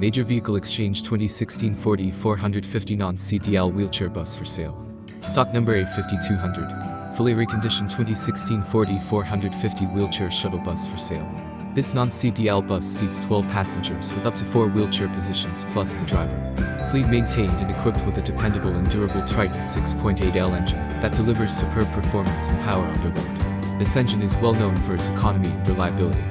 Major Vehicle Exchange 2016 Ford E-450 non-CDL wheelchair bus for sale. Stock number A5200. Fully reconditioned 2016 Ford E-450 wheelchair shuttle bus for sale. This non-CDL bus seats 12 passengers with up to 4 wheelchair positions plus the driver. Fleet maintained and equipped with a dependable and durable Triton 6.8L engine that delivers superb performance and power under load. This engine is well known for its economy and reliability.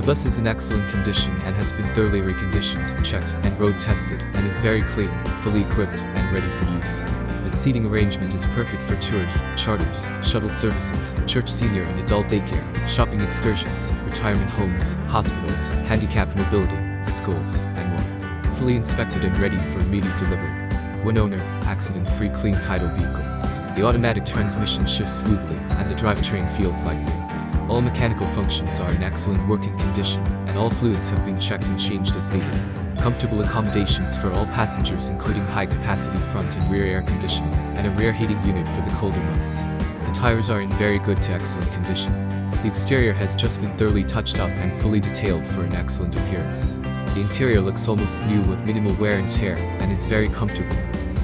The bus is in excellent condition and has been thoroughly reconditioned, checked, and road tested, and is very clean, fully equipped, and ready for use. Its seating arrangement is perfect for tours, charters, shuttle services, church senior and adult daycare, shopping excursions, retirement homes, hospitals, handicapped mobility, schools, and more. Fully inspected and ready for immediate delivery. One owner, accident-free clean title vehicle. The automatic transmission shifts smoothly, and the drivetrain feels like new. All mechanical functions are in excellent working condition, and all fluids have been checked and changed as needed. Comfortable accommodations for all passengers including high-capacity front and rear air conditioning, and a rear heating unit for the colder months. The tires are in very good to excellent condition. The exterior has just been thoroughly touched up and fully detailed for an excellent appearance. The interior looks almost new with minimal wear and tear, and is very comfortable.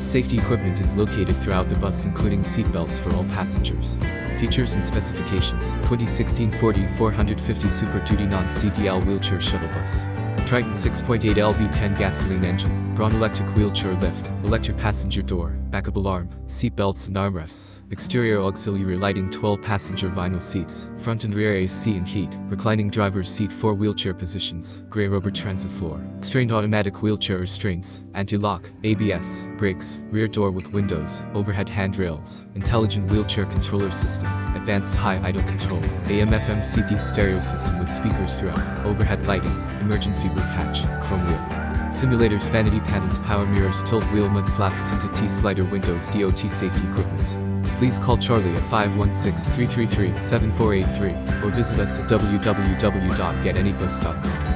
Safety equipment is located throughout the bus including seat belts for all passengers. Features and specifications 2016 Ford E-450 Super Duty Non-CDL Wheelchair Shuttle Bus. Triton 6.8 LV10 gasoline engine, Braun electric wheelchair lift, electric passenger door, backup alarm, seat belts and armrests, exterior auxiliary lighting 12 passenger vinyl seats, front and rear AC and heat, reclining driver's seat 4 wheelchair positions, gray rubber transit floor, strained automatic wheelchair restraints, anti-lock, ABS, brakes, rear door with windows, overhead handrails, intelligent wheelchair controller system, advanced high idle control, AM FM CD stereo system with speakers throughout, overhead lighting, emergency roof hatch, chrome wheel. Simulators vanity panels power mirrors tilt wheel mud flaps tinted T-slider windows DOT safety equipment. Please call Charlie at 516-333-7483 or visit us at www.getanybus.com.